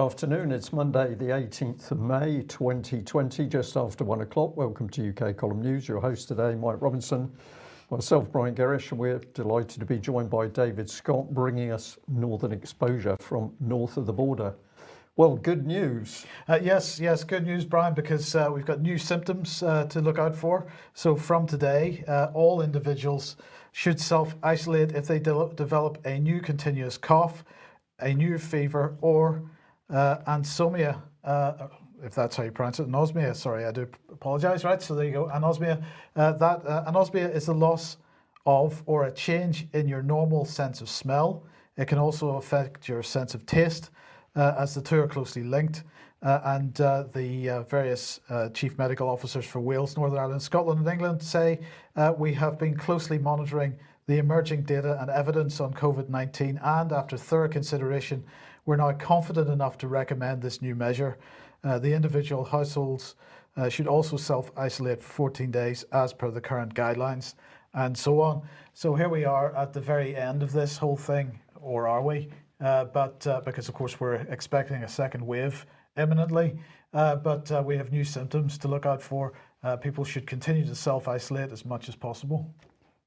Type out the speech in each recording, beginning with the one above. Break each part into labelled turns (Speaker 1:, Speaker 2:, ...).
Speaker 1: Afternoon, it's Monday, the 18th of May 2020, just after one o'clock. Welcome to UK Column News. Your host today, Mike Robinson, myself, Brian Gerrish, and we're delighted to be joined by David Scott, bringing us Northern Exposure from north of the border. Well, good news.
Speaker 2: Uh, yes, yes, good news, Brian, because uh, we've got new symptoms uh, to look out for. So from today, uh, all individuals should self-isolate if they de develop a new continuous cough, a new fever, or uh, anosmia, uh, if that's how you pronounce it, anosmia, sorry, I do apologize, right? So there you go, anosmia. Uh, that uh, anosmia is the loss of or a change in your normal sense of smell. It can also affect your sense of taste uh, as the two are closely linked. Uh, and the various chief medical officers for Wales, Northern Ireland, Scotland and England say we have been closely monitoring the emerging data and evidence on COVID-19 and after thorough consideration we're now confident enough to recommend this new measure. Uh, the individual households uh, should also self-isolate for 14 days as per the current guidelines and so on. So here we are at the very end of this whole thing, or are we? Uh, but uh, because of course we're expecting a second wave imminently, uh, but uh, we have new symptoms to look out for. people should continue to self-isolate as much as possible.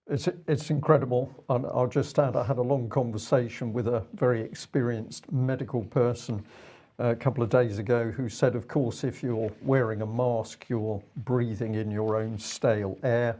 Speaker 1: It's, it's incredible. And I'll just add, I had a long conversation with a very experienced medical person uh, a couple of days ago who said, of course, if you're wearing a mask, you're breathing in your own stale air.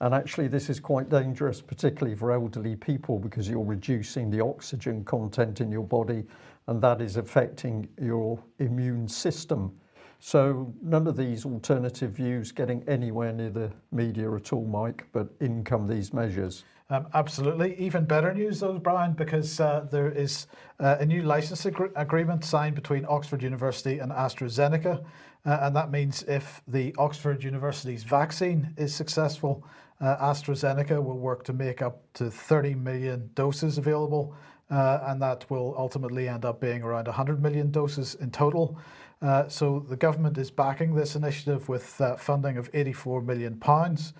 Speaker 1: And actually, this is quite dangerous, particularly for elderly people, because you're reducing the oxygen content in your body, and that is affecting your immune system. So none of these alternative views getting anywhere near the media at all, Mike, but in come these measures.
Speaker 2: Um, absolutely. Even better news though, Brian, because uh, there is uh, a new license ag agreement signed between Oxford University and AstraZeneca. Uh, and that means if the Oxford University's vaccine is successful, uh, AstraZeneca will work to make up to 30 million doses available. Uh, and that will ultimately end up being around 100 million doses in total. Uh, so the government is backing this initiative with uh, funding of 84 million pounds,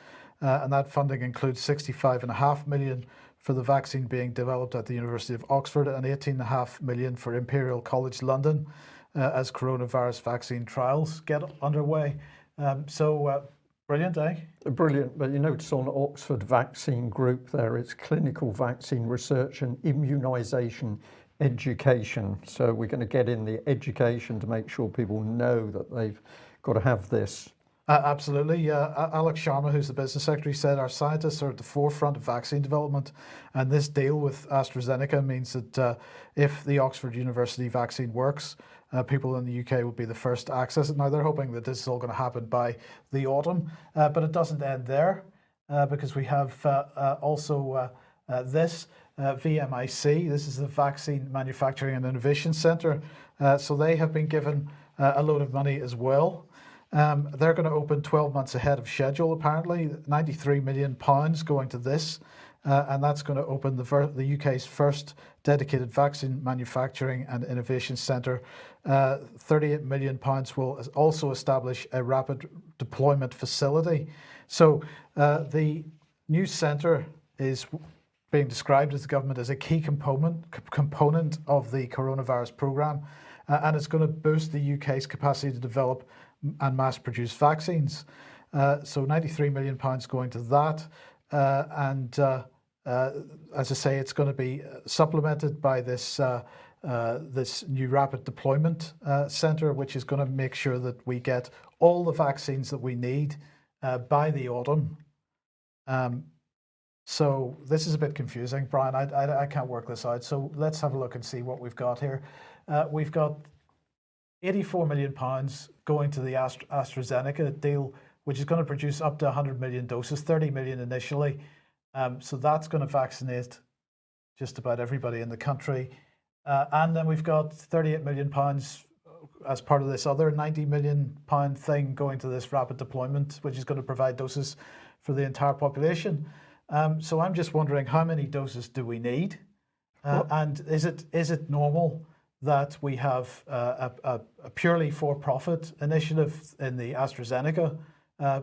Speaker 2: uh, and that funding includes 65 and a half million for the vaccine being developed at the University of Oxford and 18 and a half million for Imperial College London uh, as coronavirus vaccine trials get underway. Um, so uh, brilliant, eh?
Speaker 1: Brilliant, but you notice on Oxford Vaccine Group there, it's clinical vaccine research and immunisation education. So we're going to get in the education to make sure people know that they've got to have this.
Speaker 2: Uh, absolutely. Uh, Alok Sharma, who's the business secretary, said our scientists are at the forefront of vaccine development. And this deal with AstraZeneca means that uh, if the Oxford University vaccine works, uh, people in the UK will be the first to access it. Now, they're hoping that this is all going to happen by the autumn, uh, but it doesn't end there uh, because we have also this. Uh, VMIC. This is the Vaccine Manufacturing and Innovation Centre. Uh, so they have been given uh, a load of money as well. Um, they're going to open 12 months ahead of schedule, apparently, 93 million pounds going to this. Uh, and that's going to open the, the, UK's first dedicated vaccine manufacturing and innovation centre. Uh, 38 million pounds will also establish a rapid deployment facility. So uh, the new centre is being described as the government as a key component component of the coronavirus program, uh, and it's going to boost the UK's capacity to develop and mass produce vaccines. Uh, so 93 million pounds going to that, uh, and uh, uh, as I say, it's going to be supplemented by this. Uh, this new rapid deployment center, which is going to make sure that we get all the vaccines that we need by the autumn. Um, so this is a bit confusing, Brian. I, I, I, can't work this out. So let's have a look and see what we've got here. Uh, we've got 84 million pounds going to the Astra AstraZeneca deal, which is going to produce up to 100 million doses, 30 million initially. Um, so that's going to vaccinate just about everybody in the country. Uh, and then we've got 38 million pounds as part of this other 90 million pound thing going to this rapid deployment, which is going to provide doses for the entire population. Um, so I'm just wondering how many doses do we need? Uh, and is it is it normal that we have uh, a, a, purely for-profit initiative in the AstraZeneca uh,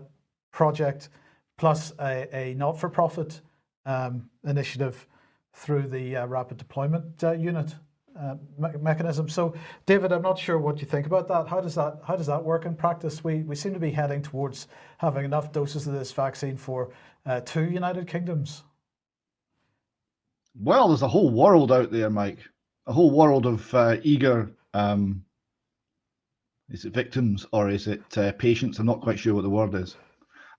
Speaker 2: project plus a, a not-for-profit um, initiative through the uh, rapid deployment uh, unit? Uh, me mechanism. So, David, I'm not sure what you think about that. How does that how does that work in practice? We we seem to be heading towards having enough doses of this vaccine for uh, two United Kingdoms.
Speaker 3: Well, there's a whole world out there, Mike. A whole world of uh, eager. Um, is it victims or is it uh, patients? I'm not quite sure what the word is.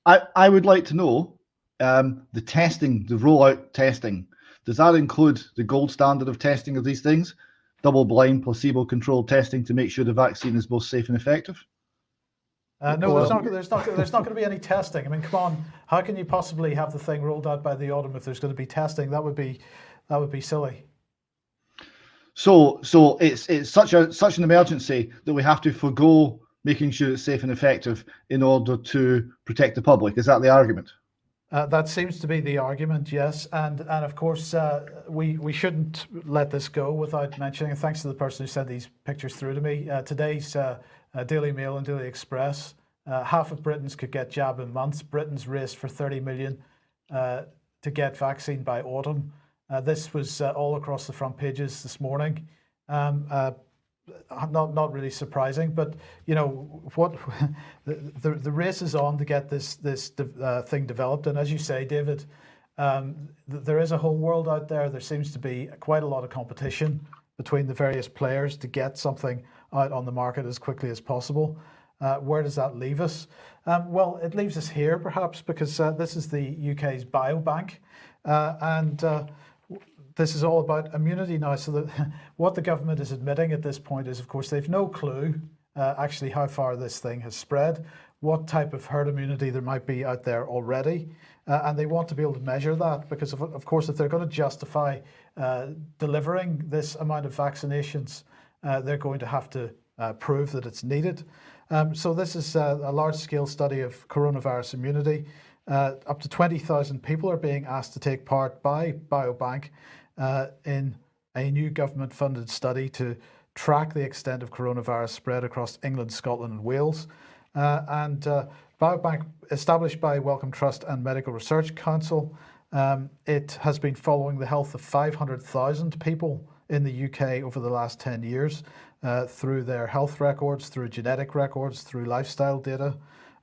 Speaker 3: I I would like to know um, the testing, the rollout testing does that include the gold standard of testing of these things? Double blind, placebo controlled testing to make sure the vaccine is both safe and effective?
Speaker 2: Uh, no, there's not, there's, not, there's not going to be any testing. I mean, come on, how can you possibly have the thing rolled out by the autumn if there's going to be testing? That would be, that would be silly.
Speaker 3: So, so it's it's such a such an emergency that we have to forego making sure it's safe and effective in order to protect the public. Is that the argument?
Speaker 2: Uh, that seems to be the argument, yes, and and of course uh, we we shouldn't let this go without mentioning. Thanks to the person who sent these pictures through to me. Uh, today's uh, uh, Daily Mail and Daily Express. Uh, half of Britons could get jab in months. Britain's race for 30 million to get vaccine by autumn. this was all across the front pages this morning. Um, not not really surprising, but you know what the, the, the race is on to get this this uh, thing developed. And as you say, David, um, th there is a whole world out there. There seems to be quite a lot of competition between the various players to get something out on the market as quickly as possible. Uh, where does that leave us? Um, well, it leaves us here perhaps because uh, this is the UK's biobank, uh, and uh, this is all about immunity now. So that what the government is admitting at this point is, of course, they've no clue uh, actually how far this thing has spread, what type of herd immunity there might be out there already. Uh, and they want to be able to measure that because, of, of course, if they're going to justify uh, delivering this amount of vaccinations, uh, they're going to have to uh, prove that it's needed. Um, so this is a, a large-scale study of coronavirus immunity. Uh, up to 20,000 people are being asked to take part by Biobank uh, in a new government funded study to track the extent of coronavirus spread across England, Scotland and Wales. Uh, and uh, Biobank, established by Wellcome Trust and Medical Research Council, um, it has been following the health of 500,000 people in the UK over the last 10 years uh, through their health records, through genetic records, through lifestyle data.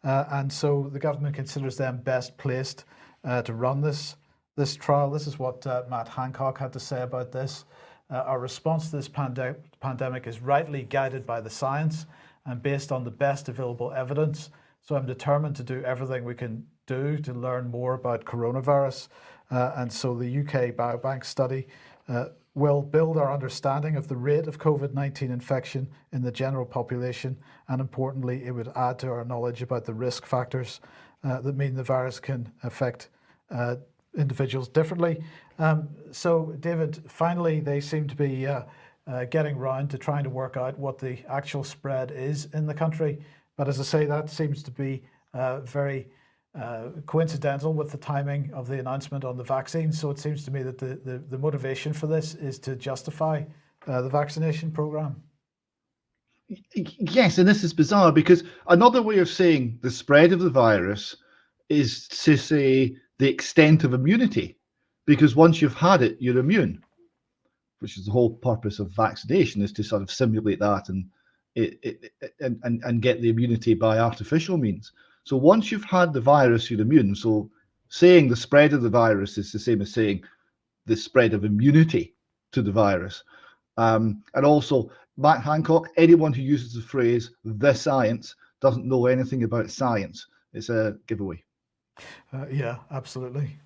Speaker 2: Uh, and so the government considers them best placed uh, to run this this trial. This is what uh, Matt Hancock had to say about this. Uh, our response to this pande pandemic is rightly guided by the science and based on the best available evidence. So I'm determined to do everything we can do to learn more about coronavirus. Uh, and so the UK Biobank study uh, will build our understanding of the rate of COVID-19 infection in the general population. And importantly, it would add to our knowledge about the risk factors uh, that mean the virus can affect uh, individuals differently. Um, so David, finally, they seem to be uh, uh, getting round to trying to work out what the actual spread is in the country. But as I say, that seems to be uh, very uh, coincidental with the timing of the announcement on the vaccine. So it seems to me that the, the, the motivation for this is to justify uh, the vaccination program.
Speaker 3: Yes, and this is bizarre because another way of saying the spread of the virus is to say the extent of immunity, because once you've had it, you're immune, which is the whole purpose of vaccination is to sort of simulate that and it, it, and, and, and get the immunity by artificial means. So once you've had the virus, you're immune. So saying the spread of the virus is the same as saying the spread of immunity to the virus. Um, and also, Matt Hancock, anyone who uses the phrase the science doesn't know anything about science. It's a giveaway.
Speaker 2: Uh, yeah, absolutely.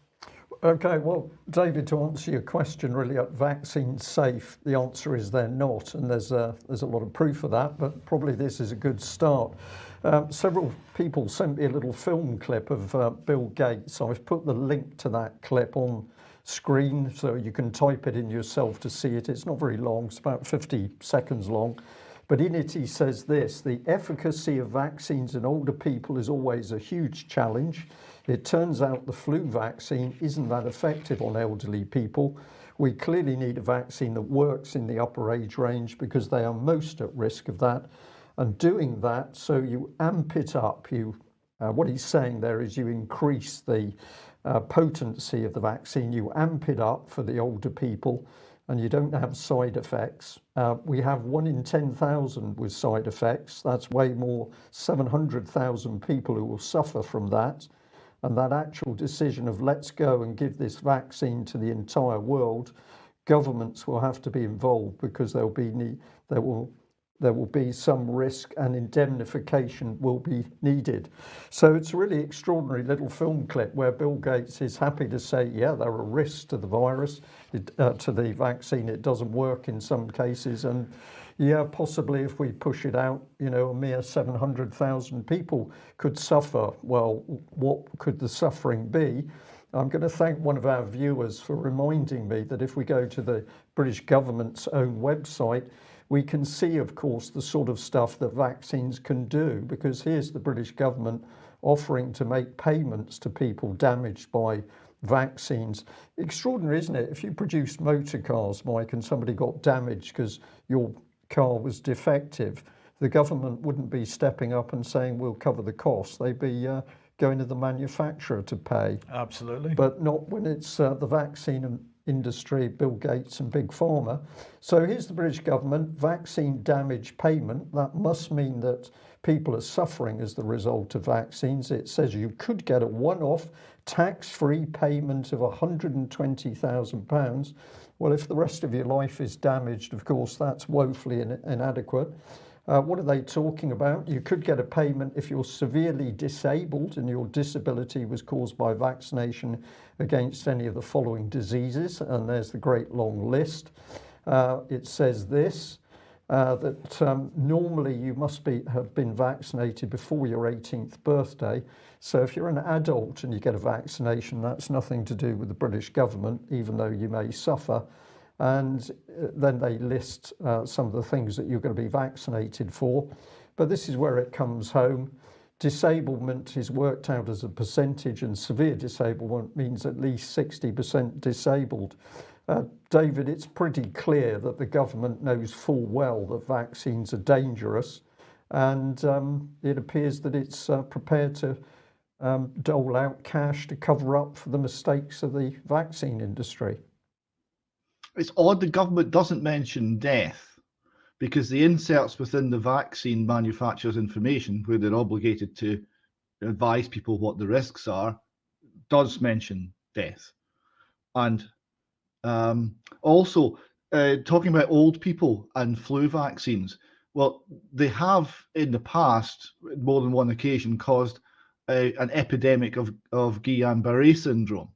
Speaker 1: Okay, well, David, to answer your question, really, are vaccines safe? The answer is they're not, and there's a, there's a lot of proof of that, but probably this is a good start. Um, several people sent me a little film clip of uh, Bill Gates. I've put the link to that clip on screen so you can type it in yourself to see it. It's not very long, it's about 50 seconds long. But in it, he says this, the efficacy of vaccines in older people is always a huge challenge. It turns out the flu vaccine isn't that effective on elderly people. We clearly need a vaccine that works in the upper age range because they are most at risk of that. And doing that, so you amp it up, you, uh, what he's saying there is you increase the uh, potency of the vaccine, you amp it up for the older people, and you don't have side effects. Uh, we have one in 10,000 with side effects. That's way more, 700,000 people who will suffer from that. And that actual decision of let's go and give this vaccine to the entire world, governments will have to be involved because there'll be there will there will be some risk and indemnification will be needed. So it's a really extraordinary little film clip where Bill Gates is happy to say, yeah, there are risks to the virus, it, uh, to the vaccine. It doesn't work in some cases. And yeah, possibly if we push it out, you know, a mere 700,000 people could suffer. Well, what could the suffering be? I'm going to thank one of our viewers for reminding me that if we go to the British government's own website, we can see, of course, the sort of stuff that vaccines can do, because here's the British government offering to make payments to people damaged by vaccines. Extraordinary, isn't it? If you produced motor cars, Mike, and somebody got damaged because your car was defective, the government wouldn't be stepping up and saying, we'll cover the cost. They'd be uh, going to the manufacturer to pay.
Speaker 2: Absolutely.
Speaker 1: But not when it's uh, the vaccine industry, Bill Gates and Big Pharma. So here's the British government, vaccine damage payment. That must mean that people are suffering as the result of vaccines. It says you could get a one-off tax-free payment of £120,000. Well, if the rest of your life is damaged, of course, that's woefully in inadequate. Uh, what are they talking about? You could get a payment if you're severely disabled and your disability was caused by vaccination against any of the following diseases. And there's the great long list. Uh, it says this, uh, that um, normally you must be have been vaccinated before your 18th birthday. So if you're an adult and you get a vaccination, that's nothing to do with the British government, even though you may suffer. And uh, then they list uh, some of the things that you're going to be vaccinated for. But this is where it comes home. Disablement is worked out as a percentage and severe disablement means at least 60% disabled uh, David it's pretty clear that the government knows full well that vaccines are dangerous and um, it appears that it's uh, prepared to um, dole out cash to cover up for the mistakes of the vaccine industry.
Speaker 3: It's odd the government doesn't mention death because the inserts within the vaccine manufacturer's information where they're obligated to advise people what the risks are does mention death. And um, also uh, talking about old people and flu vaccines well they have in the past more than one occasion caused a, an epidemic of, of Guillain-Barré syndrome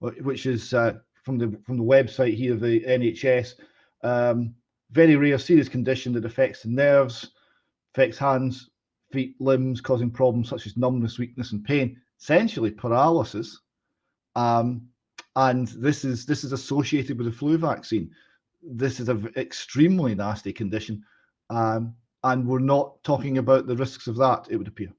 Speaker 3: which is uh, from the from the website here, the NHS. Um, very rare, serious condition that affects the nerves, affects hands, feet, limbs, causing problems such as numbness, weakness, and pain. Essentially, paralysis. Um, and this is this is associated with the flu vaccine. This is an extremely nasty condition, um, and we're not talking about the risks of that. It would appear.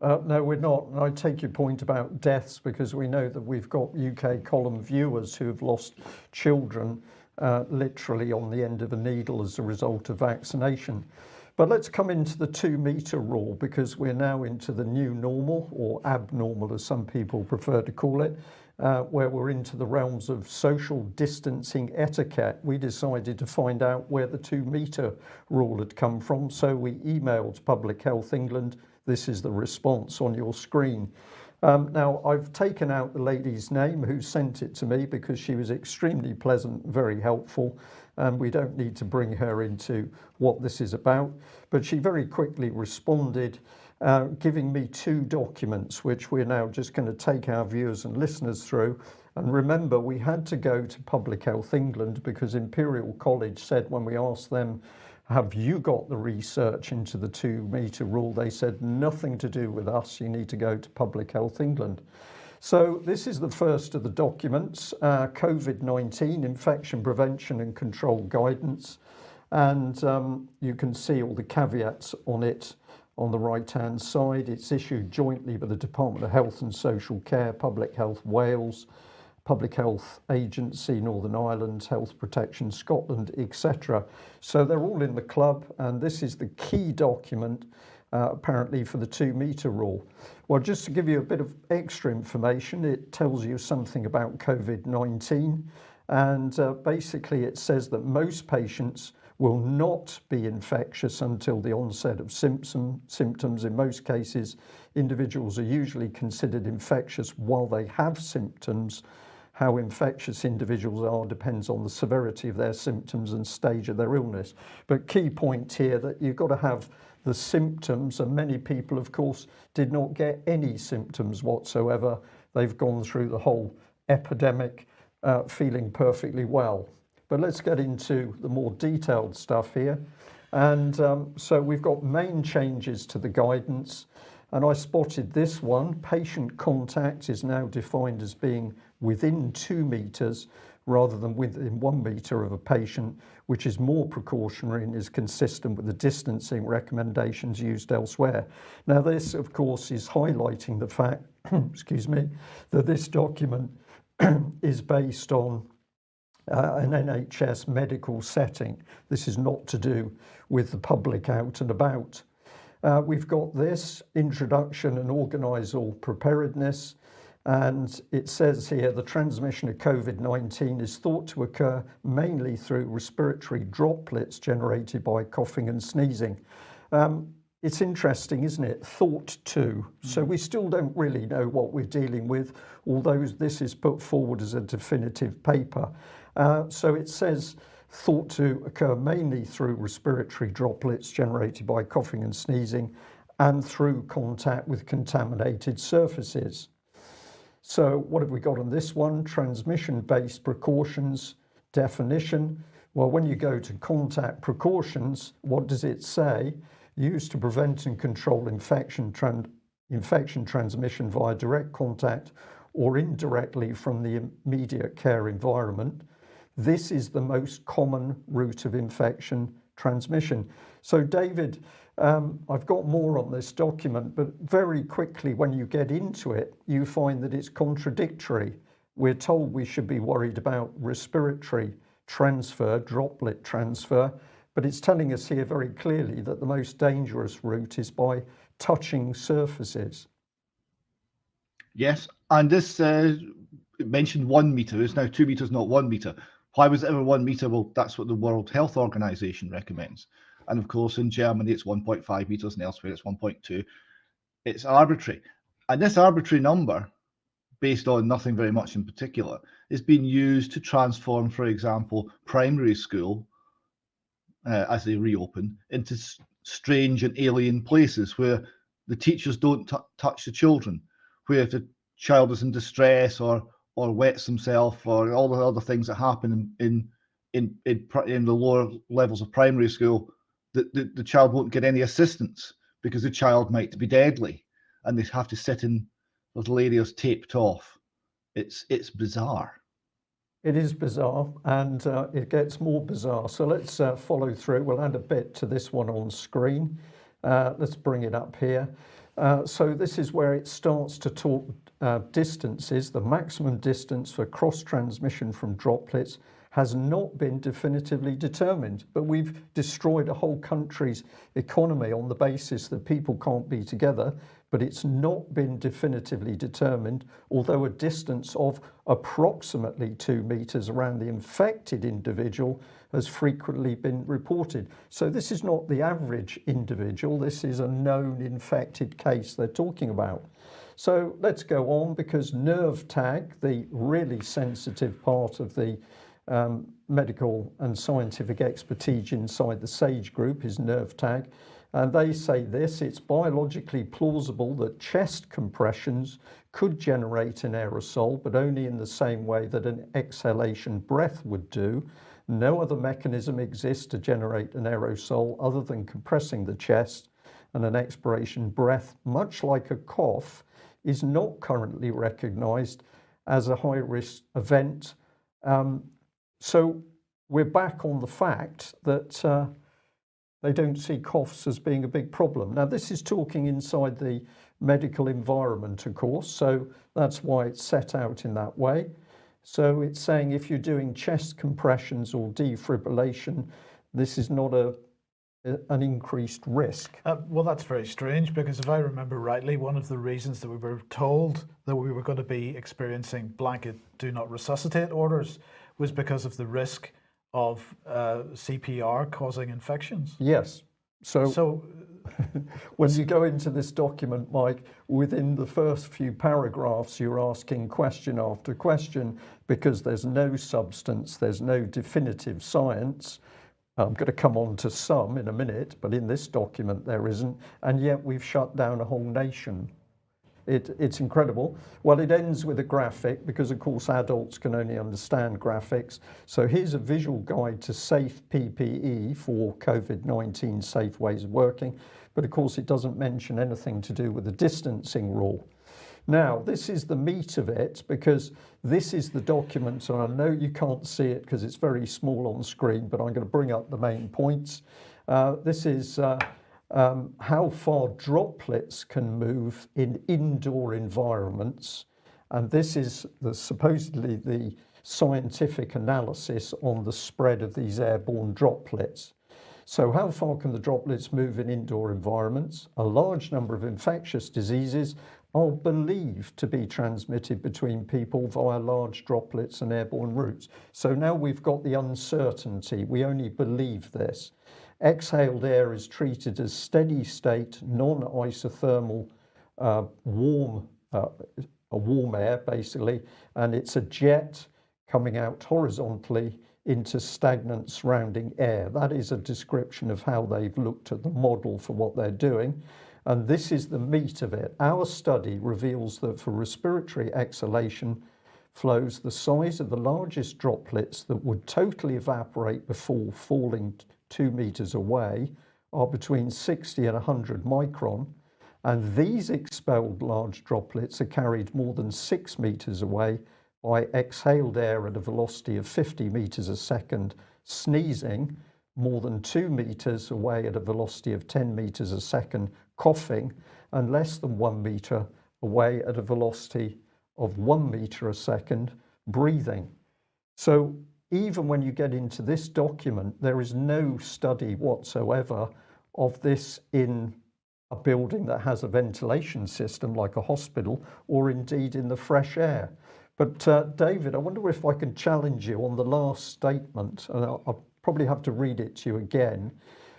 Speaker 1: Uh, no, we're not. And I take your point about deaths because we know that we've got UK column viewers who have lost children uh, literally on the end of a needle as a result of vaccination. But let's come into the two meter rule because we're now into the new normal or abnormal as some people prefer to call it, uh, where we're into the realms of social distancing etiquette. We decided to find out where the two meter rule had come from. So we emailed Public Health England this is the response on your screen. Um, now I've taken out the lady's name who sent it to me because she was extremely pleasant, very helpful and we don't need to bring her into what this is about but she very quickly responded uh, giving me two documents which we're now just going to take our viewers and listeners through. And remember we had to go to Public Health England because Imperial College said when we asked them have you got the research into the two meter rule? They said nothing to do with us. You need to go to Public Health England. So this is the first of the documents uh, COVID-19 infection prevention and control guidance. And um, you can see all the caveats on it on the right hand side it's issued jointly by the Department of Health and Social Care Public Health Wales Public Health Agency, Northern Ireland, Health Protection Scotland, etc. So they're all in the club and this is the key document uh, apparently for the two meter rule. Well, just to give you a bit of extra information, it tells you something about COVID-19 And uh, basically, it says that most patients will not be infectious until the onset of symptom, symptoms. In most cases, individuals are usually considered infectious while they have symptoms. How infectious individuals are depends on the severity of their symptoms and stage of their illness. But key point here that you've got to have the symptoms and many people of course did not get any symptoms whatsoever. They've gone through the whole epidemic uh, feeling perfectly well. But let's get into the more detailed stuff here. And um, so we've got main changes to the guidance. And I spotted this one. Patient contact is now defined as being within two meters rather than within one meter of a patient, which is more precautionary and is consistent with the distancing recommendations used elsewhere. Now, this, of course, is highlighting the fact, excuse me, that this document is based on uh, an NHS medical setting. This is not to do with the public out and about. Uh, we've got this introduction and organisal preparedness and it says here the transmission of COVID-19 is thought to occur mainly through respiratory droplets generated by coughing and sneezing. Um, it's interesting isn't it thought to mm. so we still don't really know what we're dealing with although this is put forward as a definitive paper Uh, so it says thought to occur mainly through respiratory droplets generated by coughing and sneezing and through contact with contaminated surfaces. So what have we got on this one? Transmission-based precautions definition. Well, when you go to contact precautions, what does it say? Used to prevent and control infection, infection transmission via direct contact or indirectly from the immediate care environment. This is the most common route of infection transmission. So David, um, I've got more on this document, but very quickly when you get into it, you find that it's contradictory. We're told we should be worried about respiratory transfer, droplet transfer, but it's telling us here very clearly that the most dangerous route is by touching surfaces.
Speaker 3: Yes, and this uh, mentioned one meter. It's now two meters, not one meter. Why was it ever one meter? Well, that's what the World Health Organization recommends. And of course, in Germany, it's 1.5 meters, and elsewhere, it's 1.2. It's arbitrary. And this arbitrary number, based on nothing very much in particular, is being used to transform, for example, primary school, uh, as they reopen, into strange and alien places where the teachers don't touch the children, where if the child is in distress or or wets himself or all the other things that happen in in in, in the lower levels of primary school the, the, the child won't get any assistance because the child might be deadly and they have to sit in little areas taped off. It's it's bizarre.
Speaker 1: It is bizarre and uh, it gets more bizarre. So let's uh, follow through. We'll add a bit to this one on screen. Uh, let's bring it up here. Uh, so this is where it starts to talk uh, distances, the maximum distance for cross transmission from droplets has not been definitively determined, but we've destroyed a whole country's economy on the basis that people can't be together, but it's not been definitively determined, although a distance of approximately two meters around the infected individual has frequently been reported. So this is not the average individual, this is a known infected case they're talking about. So let's go on because NERVTAG, the really sensitive part of the um, medical and scientific expertise inside the SAGE group is NERVTAG. And they say this, it's biologically plausible that chest compressions could generate an aerosol, but only in the same way that an exhalation breath would do. No other mechanism exists to generate an aerosol other than compressing the chest and an expiration breath, much like a cough, is not currently recognized as a high risk event. Um, so we're back on the fact that uh, they don't see coughs as being a big problem. Now this is talking inside the medical environment of course so that's why it's set out in that way. So it's saying if you're doing chest compressions or defibrillation this is not a an increased risk.
Speaker 2: Uh, well, that's very strange because if I remember rightly, one of the reasons that we were told that we were going to be experiencing blanket do not resuscitate orders was because of the risk of uh, CPR causing infections.
Speaker 1: Yes. So,
Speaker 2: So,
Speaker 1: when you go into this document, Mike, within the first few paragraphs, you're asking question after question because there's no substance, there's no definitive science. I'm going to come on to some in a minute, but in this document there isn't, and yet we've shut down a whole nation. It, it's incredible. Well, it ends with a graphic because, of course, adults can only understand graphics. So here's a visual guide to safe PPE for COVID-19 safe ways of working. But of course, it doesn't mention anything to do with the distancing rule. Now, this is the meat of it because this is the document, and I know you can't see it because it's very small on screen, but I'm going to bring up the main points. Uh, this is uh, um, how far droplets can move in indoor environments. And this is the, supposedly the scientific analysis on the spread of these airborne droplets. So how far can the droplets move in indoor environments? A large number of infectious diseases are believed to be transmitted between people via large droplets and airborne routes. So now we've got the uncertainty. We only believe this. Exhaled air is treated as steady state, non-isothermal, uh, warm, uh, a warm air basically, and it's a jet coming out horizontally into stagnant surrounding air. That is a description of how they've looked at the model for what they're doing. And this is the meat of it. Our study reveals that for respiratory exhalation flows, the size of the largest droplets that would totally evaporate before falling two meters away are between 60 and 100 micron. And these expelled large droplets are carried more than six meters away by exhaled air at a velocity of 50 meters a second, sneezing more than two meters away at a velocity of 10 meters a second, coughing, and less than one meter away at a velocity of one meter a second, breathing. So even when you get into this document, there is no study whatsoever of this in a building that has a ventilation system like a hospital or indeed in the fresh air. But uh, David, I wonder if I can challenge you on the last statement, and I'll, I'll probably have to read it to you again.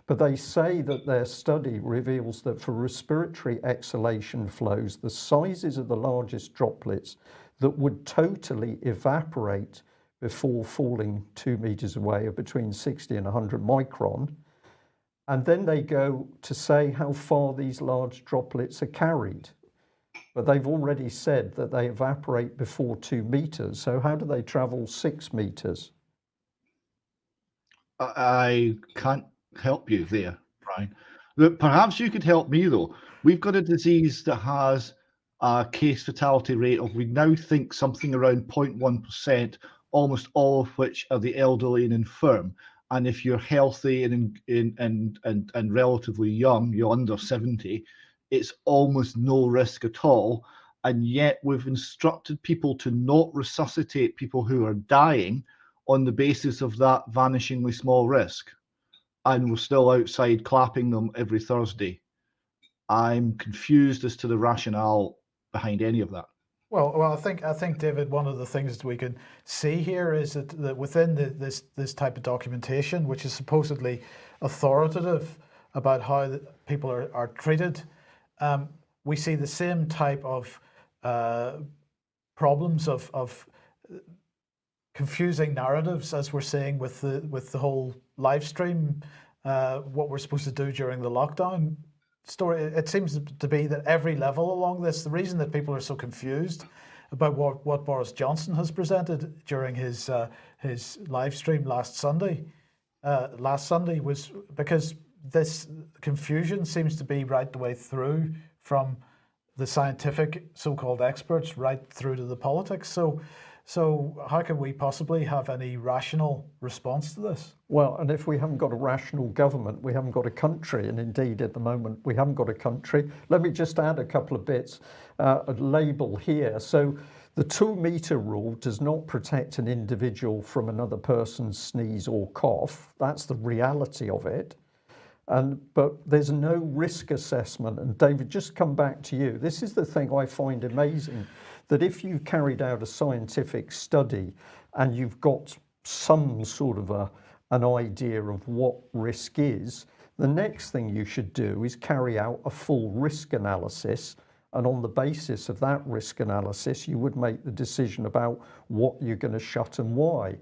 Speaker 1: But they say that their study reveals that for respiratory exhalation flows, the sizes of the largest droplets that would totally evaporate before falling two meters away are between 60 and 100 micron. And then they go to say how far these large droplets are carried. But they've already said that they evaporate before two meters. So how do they travel six meters?
Speaker 3: I can't help you there, mm-hmm. Brian. But perhaps you could help me though. We've got a disease that has a case fatality rate of we now think something around 0.1% almost all of which are the elderly and infirm. And if you're healthy and in, and and and relatively young, you're under 70, it's almost no risk at all. And yet we've instructed people to not resuscitate people who are dying on the basis of that vanishingly small risk. And we're still outside clapping them every Thursday. I'm confused as to the rationale behind any of that.
Speaker 2: Well, well, I think I think David, one of the things that we can see here is that, that within the, this this type of documentation, which is supposedly authoritative about how people are, are treated, um, we see the same type of uh, problems of, of confusing narratives as we're seeing with the with the whole live stream, uh, what we're supposed to do during the lockdown story, it seems to be that every level along this, the reason that people are so confused about what, what Boris Johnson has presented during his uh, his live stream last Sunday, uh, last Sunday was because this confusion seems to be right the way through from the scientific so-called experts right through to the politics. So so how can we possibly have any rational response to this?
Speaker 1: Well, and if we haven't got a rational government, we haven't got a country. And indeed, at the moment, we haven't got a country. Let me just add a couple of bits, uh, a label here. So the two meter rule does not protect an individual from another person's sneeze or cough. That's the reality of it. And, but there's no risk assessment. And David, just come back to you. This is the thing I find amazing that if you've carried out a scientific study and you've got some sort of a, an idea of what risk is, the next thing you should do is carry out a full risk analysis. And on the basis of that risk analysis, you would make the decision about what you're going to shut and why.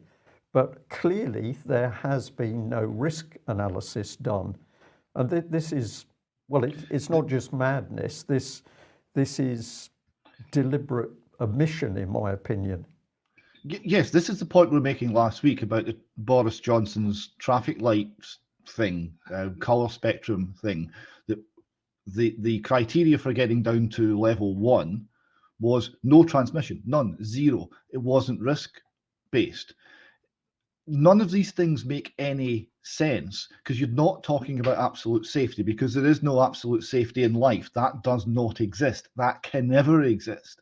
Speaker 1: But clearly, there has been no risk analysis done. And th this is, well, it, it's not just madness. This, this is deliberate omission, in my opinion.
Speaker 3: Yes, this is the point we were making last week about the Boris Johnson's traffic lights thing, uh, color spectrum thing. That the the criteria for getting down to level one was no transmission, none, zero. It wasn't risk based. None of these things make any sense because you're not talking about absolute safety because there is no absolute safety in life. That does not exist. That can never exist.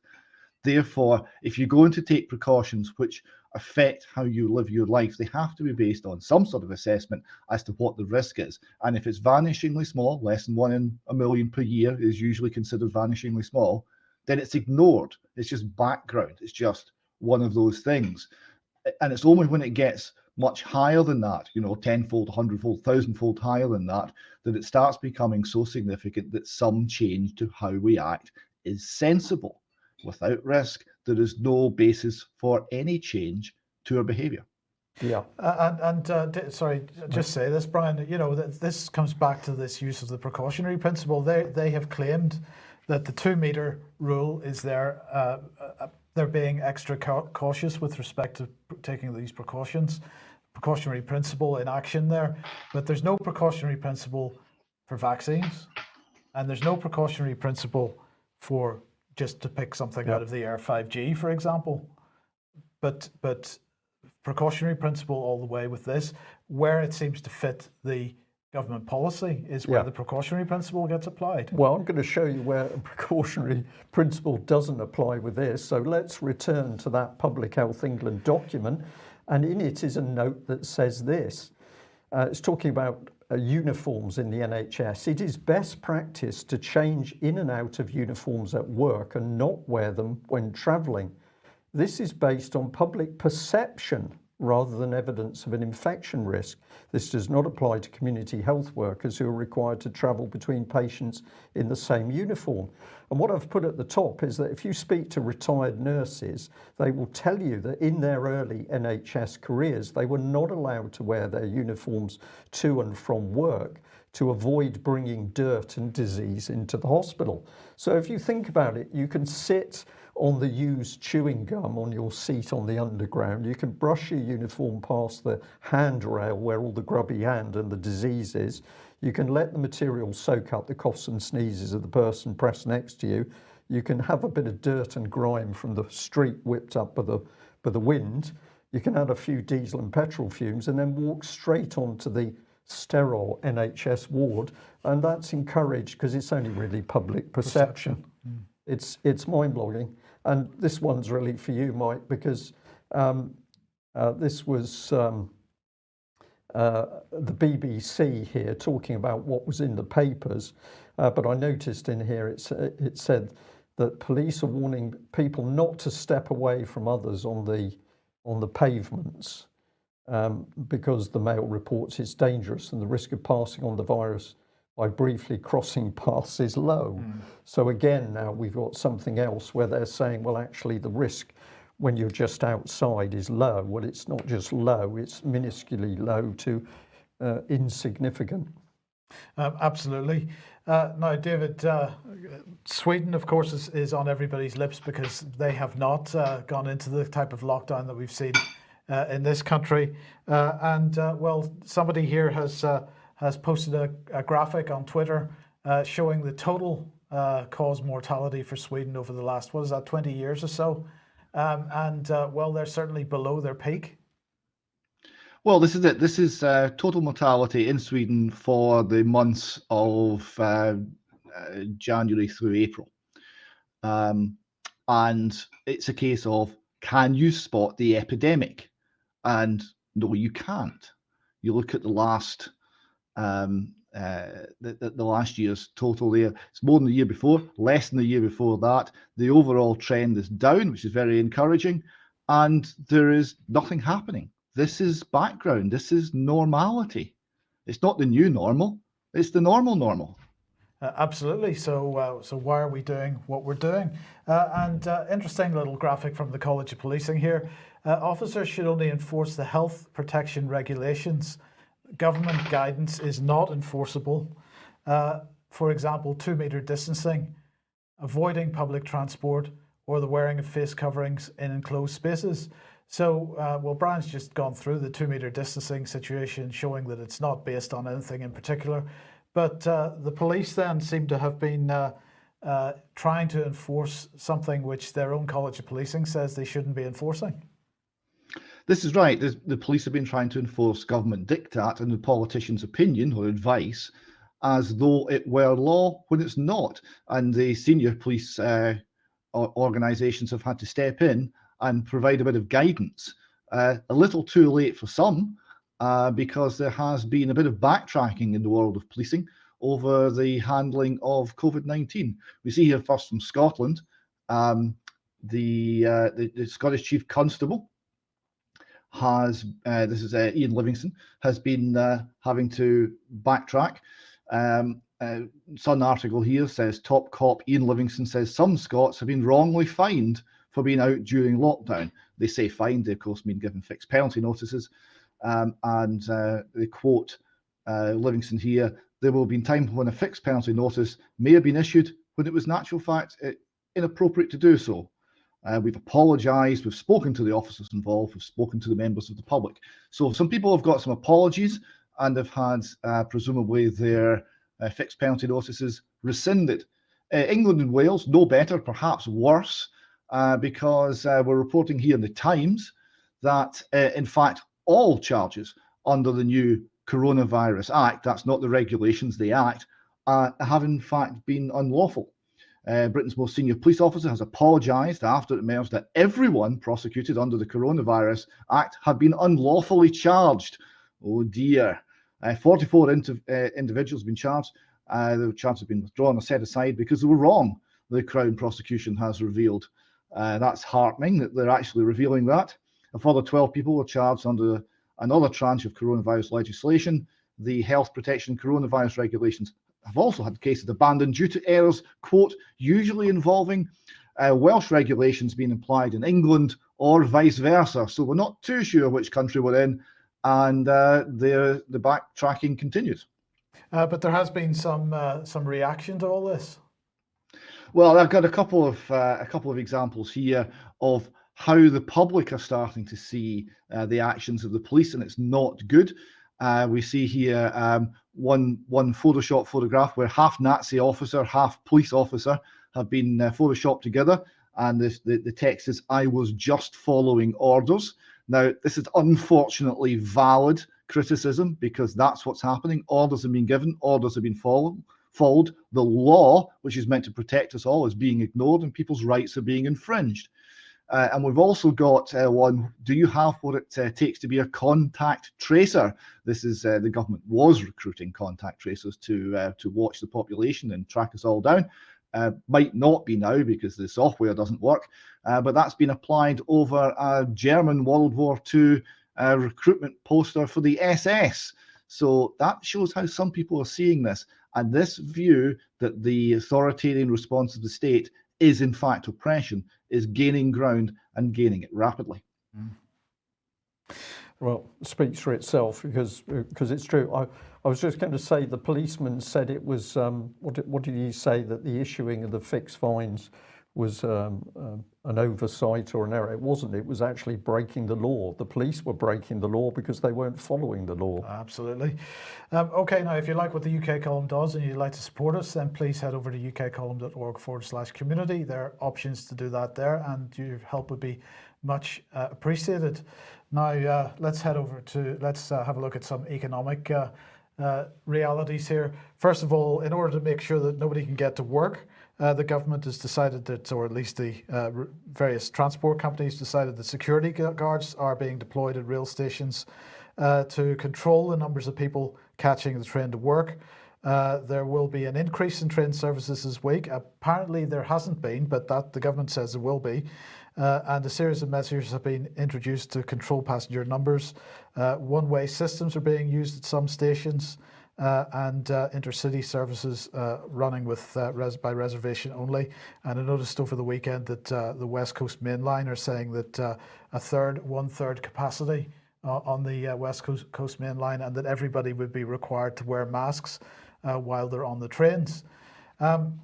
Speaker 3: Therefore, if you're going to take precautions which affect how you live your life, they have to be based on some sort of assessment as to what the risk is. And if it's vanishingly small, less than one in a million per year is usually considered vanishingly small, then it's ignored. It's just background. It's just one of those things. And it's only when it gets much higher than that, you know, tenfold, hundredfold, thousandfold higher than that, that it starts becoming so significant that some change to how we act is sensible without risk, there is no basis for any change to our behavior.
Speaker 2: Yeah. Uh, and, and uh, sorry, just say this, Brian, you know, this comes back to this use of the precautionary principle. They, they have claimed that the two meter rule is there. Uh, uh they're being extra cautious with respect to taking these precautions, precautionary principle in action there. But there's no precautionary principle for vaccines, and there's no precautionary principle for just to pick something yep. out of the air 5G, for example. But but precautionary principle all the way with this, where it seems to fit the government policy is where yeah. the precautionary principle gets applied.
Speaker 1: Well, I'm going to show you where a precautionary principle doesn't apply with this. So let's return to that Public Health England document. And in it is a note that says this. Uh, it's talking about uh, uniforms in the NHS, it is best practice to change in and out of uniforms at work and not wear them when travelling. This is based on public perception rather than evidence of an infection risk. This does not apply to community health workers who are required to travel between patients in the same uniform. And what I've put at the top is that if you speak to retired nurses, they will tell you that in their early NHS careers, they were not allowed to wear their uniforms to and from work to avoid bringing dirt and disease into the hospital. So if you think about it, you can sit on the used chewing gum on your seat on the underground. You can brush your uniform past the handrail where all the grubby hand and the disease is. You can let the material soak up the coughs and sneezes of the person pressed next to you. You can have a bit of dirt and grime from the street whipped up by the, by the wind. You can add a few diesel and petrol fumes and then walk straight onto the sterile NHS ward. And that's encouraged because it's only really public perception. perception. Mm. It's, it's mind-blowing. And this one's really for you, Mike, because um, uh, this was um, uh, the BBC here talking about what was in the papers. Uh, but I noticed in here it's, it said that police are warning people not to step away from others on the on the pavements um, because the Mail reports it's dangerous and the risk of passing on the virus by briefly crossing paths is low. Mm. So again, now we've got something else where they're saying, well, actually the risk when you're just outside is low. Well, it's not just low, it's minusculely low to uh, insignificant.
Speaker 2: Um, absolutely. Uh, now, David, uh, Sweden, of course, is, is, on everybody's lips because they have not uh, gone into the type of lockdown that we've seen uh, in this country. Uh, and, well, somebody here has has posted a, a graphic on Twitter uh, showing the total uh, cause mortality for Sweden over the last, what is that, 20 years or so. Um, and uh, well, they're certainly below their peak.
Speaker 3: Well, this is it. This is uh, total mortality in Sweden for the months of uh, uh, January through April. Um, and it's a case of can you spot the epidemic? And no, you can't. You look at the last um, uh, the, the, last year's total there. It's more than the year before, less than the year before that. The overall trend is down, which is very encouraging, and there is nothing happening. this is background, this is normality. It's not the new normal, it's the normal normal.
Speaker 2: Uh, absolutely. So, uh, so why are we doing what we're doing? Uh, and uh, interesting little graphic from the College of Policing here. Uh, officers should only enforce the health protection regulations. Government guidance is not enforceable. Uh, for example, two meter distancing, avoiding public transport, or the wearing of face coverings in enclosed spaces. So, uh, well, Brian's just gone through the two meter distancing situation, showing that it's not based on anything in particular. But uh, the police then seem to have been uh, uh, trying to enforce something which their own College of Policing says they shouldn't be enforcing.
Speaker 3: This is right. The, police have been trying to enforce government diktat and the politician's opinion or advice as though it were law when it's not. And the senior police uh, organisations have had to step in and provide a bit of guidance. Uh, a little too late for some, uh, because there has been a bit of backtracking in the world of policing over the handling of COVID-19. We see here first from Scotland, um, the, uh, the, the Scottish Chief Constable has, uh, this is uh, Iain Livingstone, has been uh, having to backtrack. Um, uh, Sun article here says top cop Iain Livingstone says some Scots have been wrongly fined for being out during lockdown. They say fined, they of course mean given fixed penalty notices. Um, and uh, they quote Livingstone here, there will be time when a fixed penalty notice may have been issued when it was natural fact it, inappropriate to do so. Uh, we've apologised, we've spoken to the officers involved, we've spoken to the members of the public. So some people have got some apologies and have had uh, presumably their uh, fixed penalty notices rescinded. Uh, England and Wales, no better, perhaps worse, uh, because uh, we're reporting here in the Times that, in fact, all charges under the new Coronavirus Act, that's not the regulations, the Act, have in fact been unlawful. Uh, Britain's most senior police officer has apologised after it emerged that everyone prosecuted under the Coronavirus Act had been unlawfully charged. Oh dear. Uh, 44 uh, individuals have been charged. Uh, the charges have been withdrawn or set aside because they were wrong, the Crown prosecution has revealed. Uh, that's heartening that they're actually revealing that. A further 12 people were charged under another tranche of coronavirus legislation. The health protection coronavirus regulations have also had cases abandoned due to errors, quote, usually involving uh, Welsh regulations being applied in England or vice versa. So we're not too sure which country we're in, and uh, the the backtracking continues.
Speaker 2: Uh, but there has been some uh, some reaction to all this.
Speaker 3: Well, I've got a couple of uh, a couple of examples here of how the public are starting to see uh, the actions of the police, and it's not good. Uh, we see here um, one one Photoshop photograph where half Nazi officer, half police officer have been uh, photoshopped together, and this, the the text is "I was just following orders." Now, this is unfortunately valid criticism because that's what's happening. Orders have been given, orders have been followed. Followed. The law, which is meant to protect us all, is being ignored, and people's rights are being infringed. Uh, and we've also got uh, one, do you have what it uh, takes to be a contact tracer? This is uh, the government was recruiting contact tracers to uh, to watch the population and track us all down. Uh, might not be now because the software doesn't work, but that's been applied over a German World War II recruitment poster for the SS. So that shows how some people are seeing this. And this view that the authoritarian response of the state is in fact oppression is gaining ground and gaining it rapidly. Mm.
Speaker 1: Well, speaks for itself because because it's true. I, I was just going to say the policeman said it was um, what did, what did he say that the issuing of the fixed fines was um, uh, an oversight or an error. It wasn't. It was actually breaking the law. The police were breaking the law because they weren't following the law.
Speaker 2: Absolutely. Um, okay, now if you like what the UK column does and you'd like to support us, then please head over to ukcolumn.org forward slash community. There are options to do that there and your help would be much uh, appreciated. Now uh, let's head over to, let's uh, have a look at some economic uh, uh, realities here. First of all, in order to make sure that nobody can get to work, uh, the government has decided that, or at least the uh, various transport companies decided that security guards are being deployed at rail stations uh, to control the numbers of people catching the train to work. Uh, there will be an increase in train services this week. Apparently there hasn't been, but that the government says there will be. uh, and a series of measures have been introduced to control passenger numbers. Uh, one-way systems are being used at some stations. Uh, and uh, intercity services uh, running with uh, res by reservation only. And I noticed over the weekend that uh, the West Coast Main Line are saying that uh, a third, one third capacity on the West Coast, Coast Main Line and that everybody would be required to wear masks while they're on the trains. Um,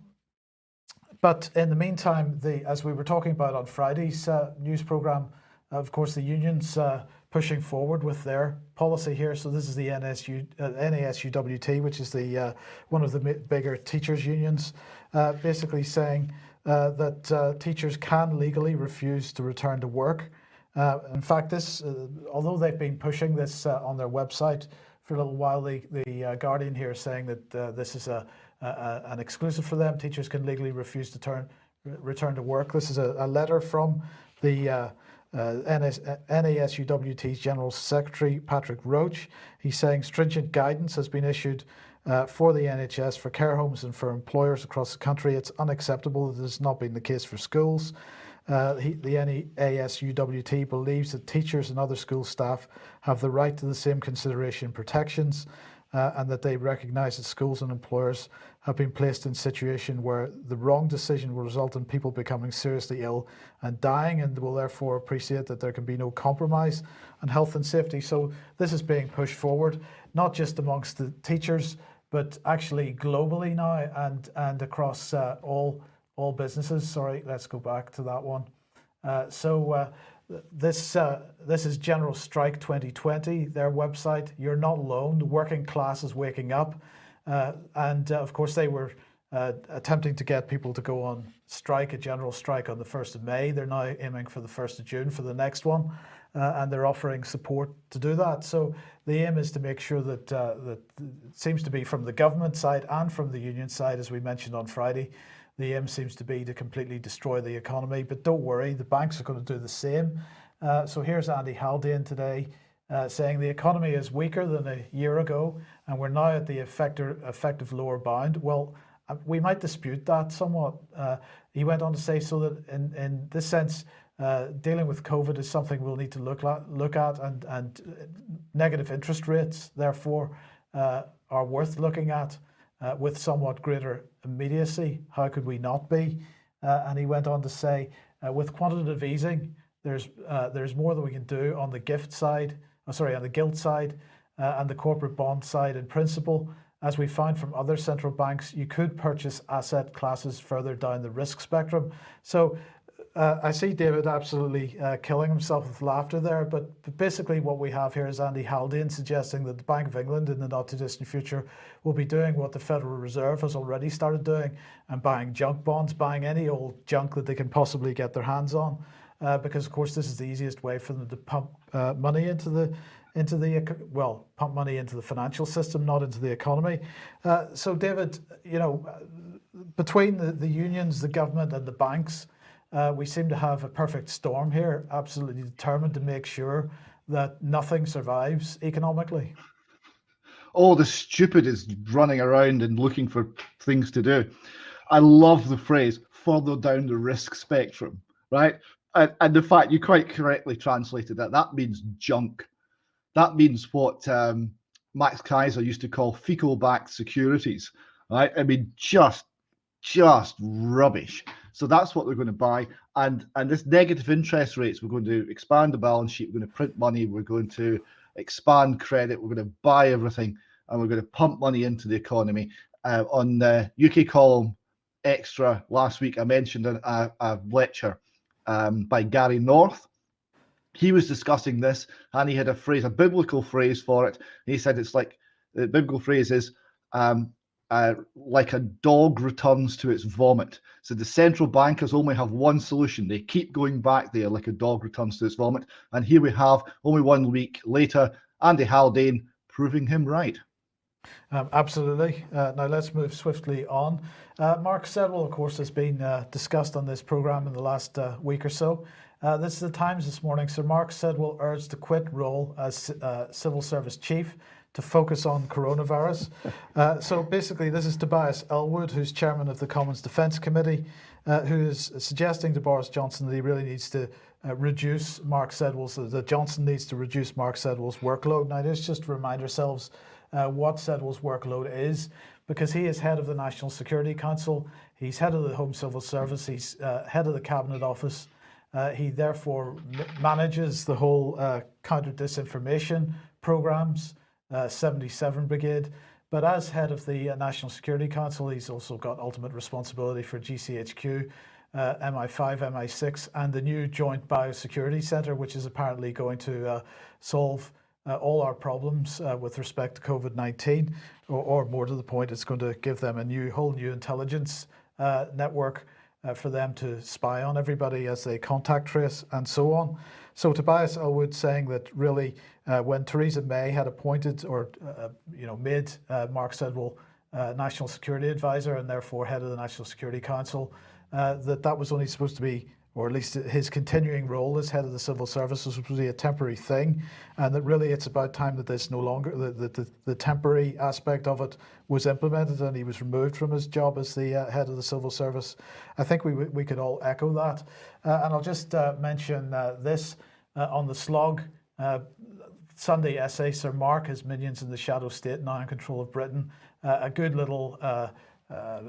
Speaker 2: but in the meantime, the, as we were talking about on Friday's news program, of course, the unions pushing forward with their policy here. So this is the NSU, uh, NASUWT, which is the uh, one of the bigger teachers unions, uh, basically saying uh, that uh, teachers can legally refuse to return to work. Uh, in fact, this, although they've been pushing this on their website for a little while, the, the Guardian here is saying that this is a, a, an exclusive for them. Teachers can legally refuse to turn, return to work. This is a, a letter from the uh, NASUWT's General Secretary Patrick Roach. He's saying stringent guidance has been issued uh, for the NHS, for care homes and for employers across the country. It's unacceptable that this has not been the case for schools. Uh, he, the NASUWT believes that teachers and other school staff have the right to the same consideration and protections uh, and that they recognise that schools and employers have been placed in a situation where the wrong decision will result in people becoming seriously ill and dying and will therefore appreciate that there can be no compromise on health and safety. So this is being pushed forward, not just amongst the teachers, but actually globally now and, and across uh, all, all businesses. Sorry, let's go back to that one. Uh, so uh, this uh, this is General Strike 2020, their website. You're not alone. The working class is waking up. Uh, and uh, of course, they were uh, attempting to get people to go on strike, a general strike on the 1st of May. They're now aiming for the 1st of June for the next one. Uh, and they're offering support to do that. So the aim is to make sure that, uh, that it seems to be from the government side and from the union side, as we mentioned on Friday, the aim seems to be to completely destroy the economy. But don't worry, the banks are going to do the same. Uh, so here's Andy Haldane today uh, saying the economy is weaker than a year ago and we're now at the effective, effective lower bound. Well, uh, we might dispute that somewhat. Uh, he went on to say so that in, in this sense, uh, dealing with COVID is something we'll need to look at, look at and, and uh, negative interest rates, therefore, uh, are worth looking at with somewhat greater immediacy. How could we not be? and he went on to say, with quantitative easing, there's, there's more that we can do on the gift side oh, sorry, on the gilt side uh, and the corporate bond side in principle. As we found from other central banks, you could purchase asset classes further down the risk spectrum. So uh, I see David absolutely uh, killing himself with laughter there, but, but, basically what we have here is Andy Haldane suggesting that the Bank of England in the not too distant future will be doing what the Federal Reserve has already started doing and buying junk bonds, buying any old junk that they can possibly get their hands on uh, because of course this is the easiest way for them to pump uh, money into the into the well pump money into the financial system not into the economy. Uh, so David you know between the, the unions the government and the banks uh, we seem to have a perfect storm here absolutely determined to make sure that nothing survives economically.
Speaker 3: All the stupid is running around and looking for things to do. I love the phrase further down the risk spectrum right and, and the fact you quite correctly translated that, that means junk. That means what um, Max Keiser used to call fecal-backed securities, right? I mean, just, just rubbish. So that's what they're going to buy. And and this negative interest rates, we're going to expand the balance sheet. We're going to print money. We're going to expand credit. We're going to buy everything, and we're going to pump money into the economy. Uh, on the UK column extra last week, I mentioned a, a lecture um, by Gary North. He was discussing this and he had a phrase, a biblical phrase for it. He said it's like the biblical phrase is um, uh, like a dog returns to its vomit. So the central bankers only have one solution. They keep going back there like a dog returns to its vomit. And here we have only one week later, Andy Haldane proving him right.
Speaker 2: Um, absolutely. Uh, now let's move swiftly on. Uh, Mark Sedwill, of course, has been uh, discussed on this programme in the last uh, week or so. Uh, this is the Times this morning. Sir Mark Sedwill urged to quit role as uh, Civil Service Chief to focus on coronavirus. so basically, this is Tobias Ellwood, who's chairman of the Commons Defence Committee. uh, who is suggesting to Boris Johnson that he really needs to uh, reduce Mark Sedwill's, that Johnson needs to reduce Mark Sedwill's workload. Now, let's just remind ourselves uh, what Sedwill's workload is, because he is head of the National Security Council, he's head of the Home Civil Service, he's uh, head of the Cabinet Office. Uh, he therefore manages the whole uh, counter disinformation programs, 77 Brigade. But as head of the National Security Council, he's also got ultimate responsibility for GCHQ, uh, MI5, MI6, and the new Joint Biosecurity Centre, which is apparently going to uh, solve uh, all our problems uh, with respect to COVID-19, or, or, more to the point, it's going to give them a new, whole new intelligence uh, network uh, for them to spy on everybody as they contact trace and so on. So Tobias Ellwood saying that really uh, when Theresa May had appointed or uh, you know made Mark Sedwill uh, National Security Advisor and therefore head of the National Security Council, that that was only supposed to be or at least his continuing role as head of the civil service was be a temporary thing, and that really it's about time that this no longer, the, the, the temporary aspect of it was implemented and he was removed from his job as the uh, head of the civil service. I think we, we could all echo that. Uh, and I'll just uh, mention uh, this uh, on the slog. Uh, Sunday essay, Sir Mark, his minions in the shadow state now in control of Britain. a good little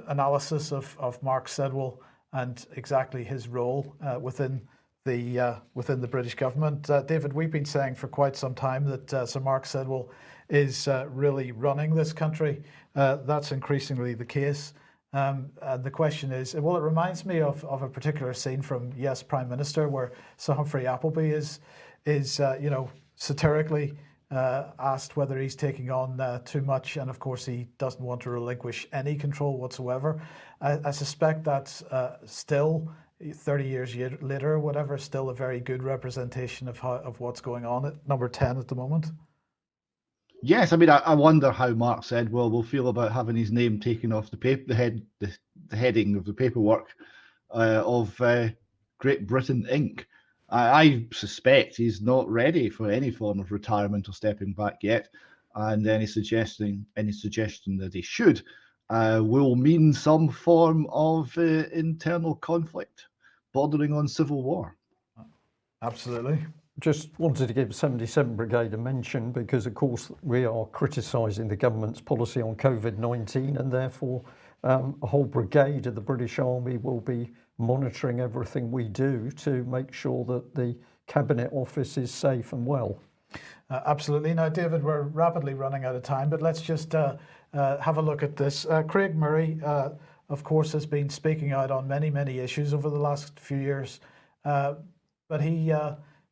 Speaker 2: analysis of, of Mark Sedwill and exactly his role uh, within the uh, within the British government. Uh, David, we've been saying for quite some time that uh, Sir Mark Sedwill is uh, really running this country. Uh, that's increasingly the case. Um, and the question is, well, it reminds me of, of a particular scene from Yes, Prime Minister, where Sir Humphrey Appleby is, is you know, satirically uh, asked whether he's taking on uh, too much, and of course he doesn't want to relinquish any control whatsoever. I, I suspect that's uh, still 30 years later, whatever, still a very good representation of how, of what's going on at number 10 at the moment.
Speaker 3: Yes, I mean, I, I wonder how Mark Sedwill will feel about having his name taken off the paper, the head, the, the heading of the paperwork uh, of uh, Great Britain Inc. I, I, suspect he's not ready for any form of retirement or stepping back yet, and any suggesting any suggestion that he should uh, will mean some form of uh, internal conflict, bordering on civil war.
Speaker 2: Absolutely.
Speaker 1: Just wanted to give 77 Brigade a mention because, of course, we are criticising the government's policy on COVID-19 and therefore um, a whole brigade of the British Army will be monitoring everything we do to make sure that the Cabinet Office is safe and well.
Speaker 2: Uh, absolutely. Now, David, we're rapidly running out of time, but let's just uh, uh, have a look at this. Uh, Craig Murray, uh, of course, has been speaking out on many, many issues over the last few years, uh, but he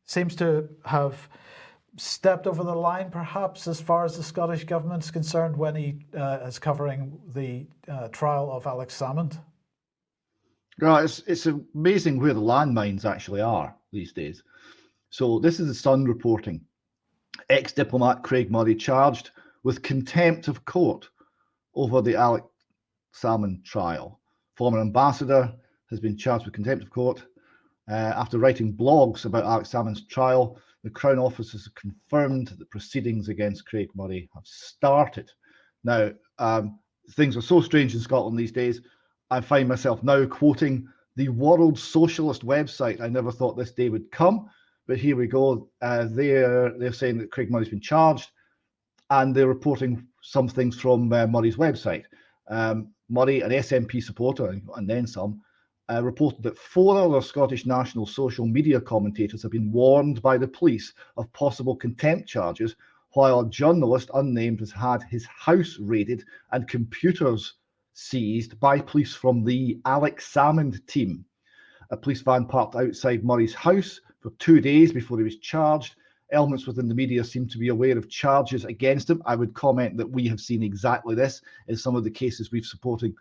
Speaker 2: seems to have stepped over the line, perhaps, as far as the Scottish government's concerned when he is covering the trial of Alex Salmond.
Speaker 3: Right, it's, it's amazing where the landmines actually are these days. So this is the Sun reporting. Ex-diplomat Craig Murray charged with contempt of court over the Alex Salmond trial. Former ambassador has been charged with contempt of court uh, after writing blogs about Alex Salmond's trial. The Crown Office has confirmed that proceedings against Craig Murray have started. Now, um, things are so strange in Scotland these days. I find myself now quoting the World Socialist website. I never thought this day would come, but here we go. Uh, they're they're saying that Craig Murray's been charged, and they're reporting some things from uh, Murray's website. Um, Murray, an SNP supporter, and then some, uh, reported that four other Scottish National social media commentators have been warned by the police of possible contempt charges, while a journalist unnamed has had his house raided and computers seized by police from the Alex Salmond team. A police van parked outside Murray's house for two days before he was charged. Elements within the media seem to be aware of charges against him. I would comment that we have seen exactly this in some of the cases we've supported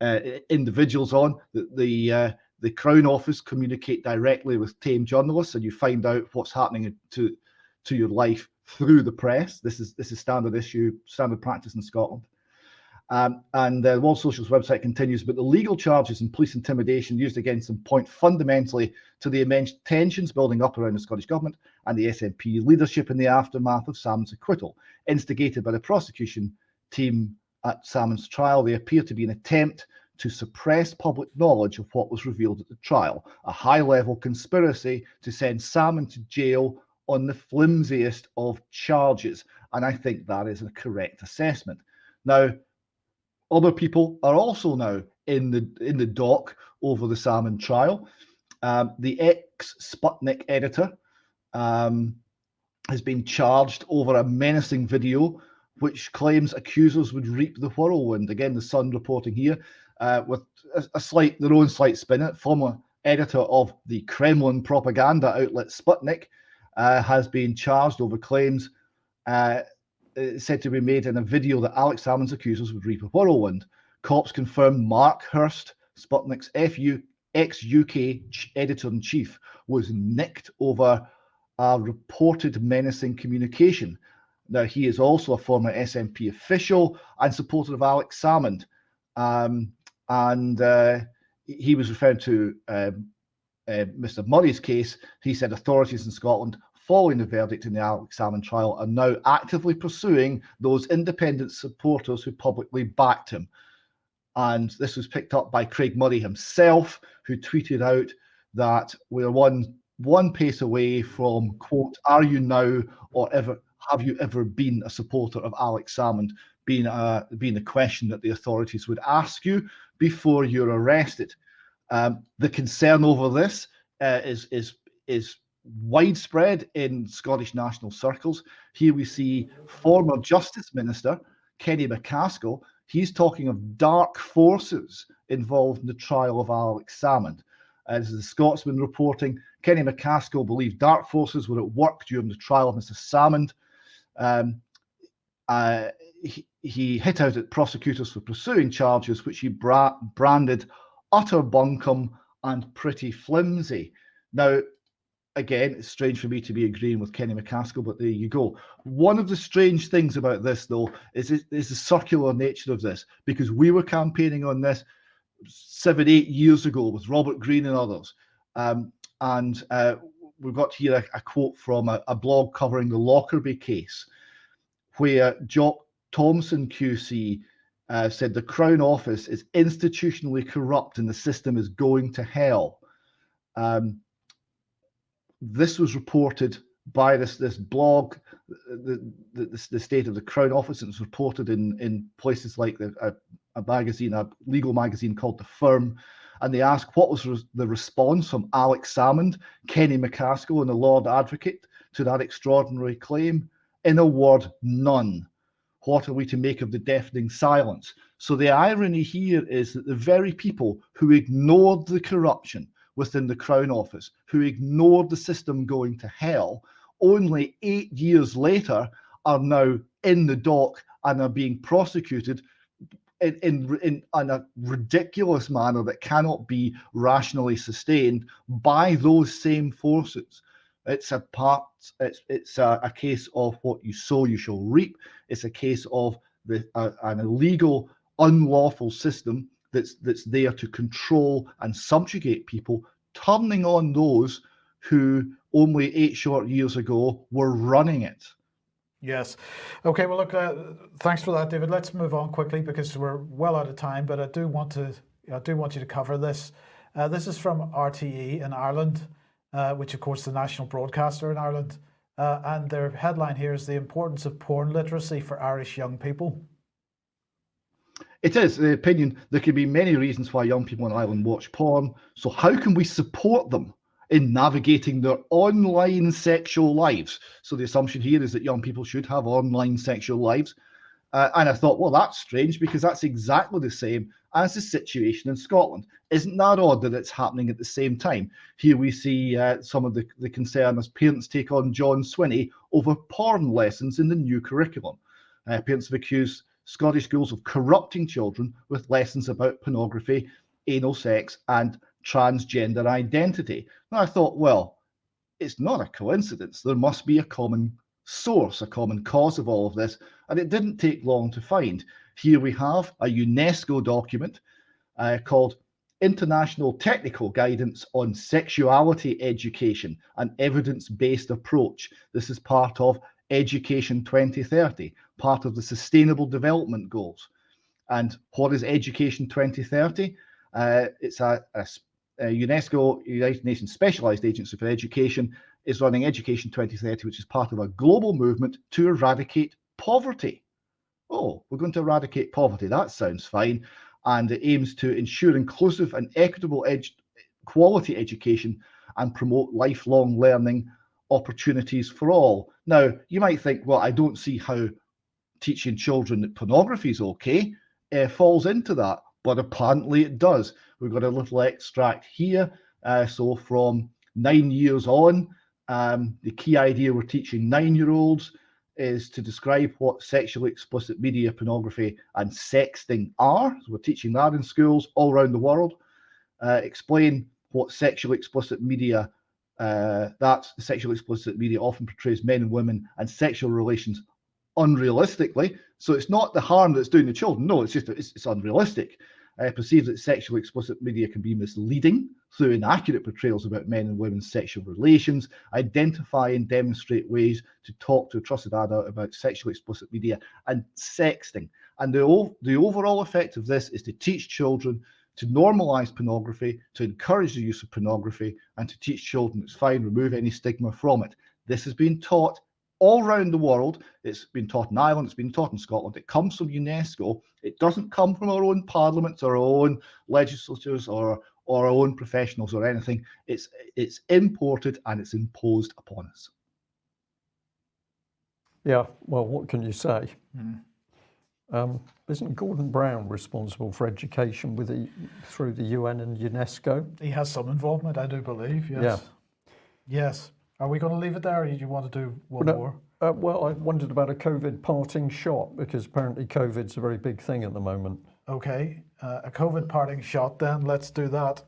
Speaker 3: uh, individuals on. The the, uh, the Crown Office communicate directly with tame journalists, and you find out what's happening to to your life through the press. This is this is standard issue, standard practice in Scotland. Um, and the World Socialist website continues, but the legal charges and police intimidation used against them point fundamentally to the immense tensions building up around the Scottish Government and the SNP leadership in the aftermath of Sam's acquittal. Instigated by the prosecution team at Salmond's trial, they appear to be an attempt to suppress public knowledge of what was revealed at the trial, a high level conspiracy to send Salmond to jail on the flimsiest of charges. And I think that is a correct assessment. Now, other people are also now in the in the dock over the Salmon trial. Um, the ex Sputnik editor um, has been charged over a menacing video which claims accusers would reap the whirlwind. Again, the Sun reporting here uh, with a, a, slight their own slight spin. It former editor of the Kremlin propaganda outlet Sputnik uh, has been charged over claims uh, said to be made in a video that Alex Salmond's accusers would reap a whirlwind. Cops confirmed Mark Hurst, Sputnik's FU, ex-UK editor-in-chief, was nicked over a reported menacing communication. Now, he is also a former SNP official and supporter of Alex Salmond. Um, and uh, he was referring to um, uh, Mr. Murray's case. He said authorities in Scotland, following the verdict in the Alex Salmond trial, are now actively pursuing those independent supporters who publicly backed him. And this was picked up by Craig Murray himself, who tweeted out that we're one one pace away from quote, "Are you now or ever have you ever been a supporter of Alex Salmond?" Being a being a question that the authorities would ask you before you're arrested. Um, the concern over this uh, is is is widespread in Scottish national circles. Here we see former Justice Minister Kenny MacAskill. He's talking of dark forces involved in the trial of Alex Salmond. As the Scotsman reporting, Kenny MacAskill believed dark forces were at work during the trial of Mr. Salmond. Um, uh, he, he, hit out at prosecutors for pursuing charges which he bra branded utter bunkum and pretty flimsy. Now, again, it's strange for me to be agreeing with Kenny MacAskill, but there you go. One of the strange things about this, though, is, is the circular nature of this, because we were campaigning on this seven, eight years ago with Robert Green and others. Um, and uh, we've got here a, a quote from a, a, blog covering the Lockerbie case, where Jock Thompson QC uh, said the Crown Office is institutionally corrupt and the system is going to hell. Um, this was reported by this this blog, the, the, the state of the Crown Office, and it's reported in in places like the, a, a magazine, a legal magazine called The Firm, and they asked what was the response from Alex Salmond, Kenny MacAskill, and the Lord Advocate to that extraordinary claim. In a word, none. What are we to make of the deafening silence? So the irony here is that the very people who ignored the corruption within the Crown Office, who ignored the system going to hell, only eight years later are now in the dock and are being prosecuted in, in, in, in, a ridiculous manner that cannot be rationally sustained by those same forces. It's a part. It's it's a, a case of what you sow, you shall reap. It's a case of the an illegal, unlawful system that's that's there to control and subjugate people, turning on those who only eight short years ago were running it.
Speaker 2: Yes. Okay. Well, look. Uh, thanks for that, David. Let's move on quickly because we're well out of time. But I do want to. I do want you to cover this. Uh, this is from RTE in Ireland, uh, which of course the national broadcaster in Ireland, uh, and their headline here is the importance of porn literacy for Irish young people.
Speaker 3: It is the opinion. There could be many reasons why young people in Ireland watch porn. So how can we support them? In navigating their online sexual lives. So the assumption here is that young people should have online sexual lives. Uh, and I thought, well, that's strange because that's exactly the same as the situation in Scotland. Isn't that odd that it's happening at the same time? Here we see uh, some of the, the concern as parents take on John Swinney over porn lessons in the new curriculum. Uh, parents have accused Scottish schools of corrupting children with lessons about pornography, anal sex, and transgender identity. And I thought, well, it's not a coincidence. There must be a common source, a common cause of all of this. And it didn't take long to find. Here we have a UNESCO document uh, called International Technical Guidance on Sexuality Education, an evidence-based approach. This is part of Education 2030, part of the Sustainable Development Goals. And what is Education 2030? Uh, it's a, a, a, UNESCO, United Nations Specialized Agency for Education, is running Education 2030, which is part of a global movement to eradicate poverty. Oh, we're going to eradicate poverty. That sounds fine. And it aims to ensure inclusive and equitable ed quality education and promote lifelong learning opportunities for all. Now, you might think, well, I don't see how teaching children that pornography is okay uh, falls into that, but apparently it does. We've got a little extract here. Uh, so from nine years on, um, the key idea we're teaching nine-year-olds is to describe what sexually explicit media, pornography, and sexting are. So we're teaching that in schools all around the world. Uh, explain what sexually explicit media, uh, that sexually explicit media often portrays men and women and sexual relations unrealistically. So it's not the harm that's doing the children. No, it's just it's, it's unrealistic. Uh, perceives that sexually explicit media can be misleading through inaccurate portrayals about men and women's sexual relations, identify and demonstrate ways to talk to a trusted adult about sexually explicit media and sexting. And the, the overall effect of this is to teach children to normalize pornography, to encourage the use of pornography, and to teach children it's fine, remove any stigma from it. This has been taught all around the world. It's been taught in Ireland, it's been taught in Scotland. It comes from UNESCO. It doesn't come from our own parliaments, our own legislatures, or, or our own professionals or anything. It's, it's imported and it's imposed upon us.
Speaker 1: Yeah, well, what can you say?
Speaker 2: Mm.
Speaker 1: Um, isn't Gordon Brown responsible for education with the, through the UN and UNESCO?
Speaker 2: He has some involvement, I do believe, yes.
Speaker 1: Yeah.
Speaker 2: Yes. Are we going to leave it there or do you want to do one
Speaker 1: no,
Speaker 2: more?
Speaker 1: Uh, well, I wondered about a COVID parting shot because apparently COVID's a very big thing at the moment.
Speaker 2: Okay, uh, a COVID parting shot then, let's do that.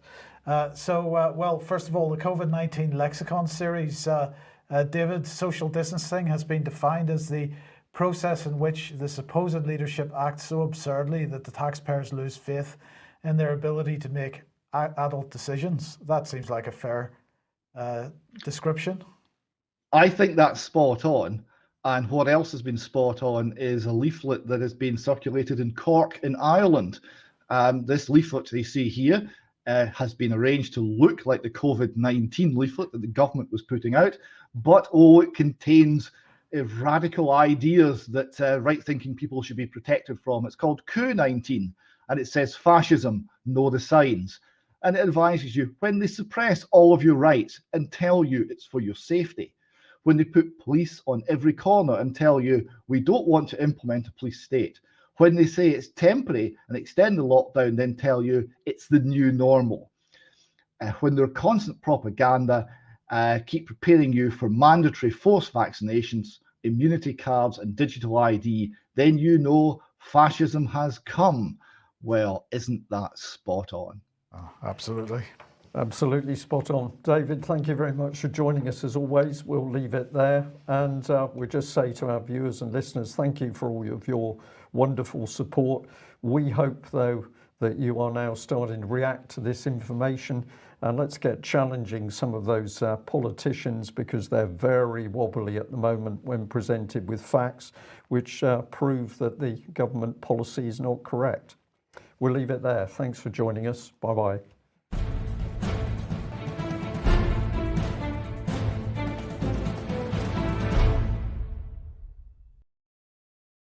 Speaker 2: Uh, so, uh, well, first of all, the COVID-19 lexicon series, uh, uh, David, social distancing has been defined as the process in which the supposed leadership acts so absurdly that the taxpayers lose faith in their ability to make adult decisions. That seems like a fair uh, description.
Speaker 3: I think that's spot on. And what else has been spot on is a leaflet that has been circulated in Cork in Ireland. Um, this leaflet they see here uh, has been arranged to look like the COVID-19 leaflet that the government was putting out, but oh, it contains radical ideas that uh, right-thinking people should be protected from. It's called Coup-19, and it says fascism, know the signs. And it advises you when they suppress all of your rights and tell you it's for your safety, when they put police on every corner and tell you we don't want to implement a police state, when they say it's temporary and extend the lockdown, then tell you it's the new normal. Uh, when their constant propaganda uh, keep preparing you for mandatory forced vaccinations, immunity cards, and digital ID, then you know fascism has come. Well, isn't that spot on?
Speaker 2: Oh, absolutely.
Speaker 1: Absolutely spot on. David, thank you very much for joining us as always. We'll leave it there. And uh, we'll just say to our viewers and listeners, thank you for all of your wonderful support. We hope, though, that you are now starting to react to this information and let's get challenging some of those uh, politicians because they're very wobbly at the moment when presented with facts which uh, prove that the government policy is not correct. We'll leave it there. Thanks for joining us. Bye bye.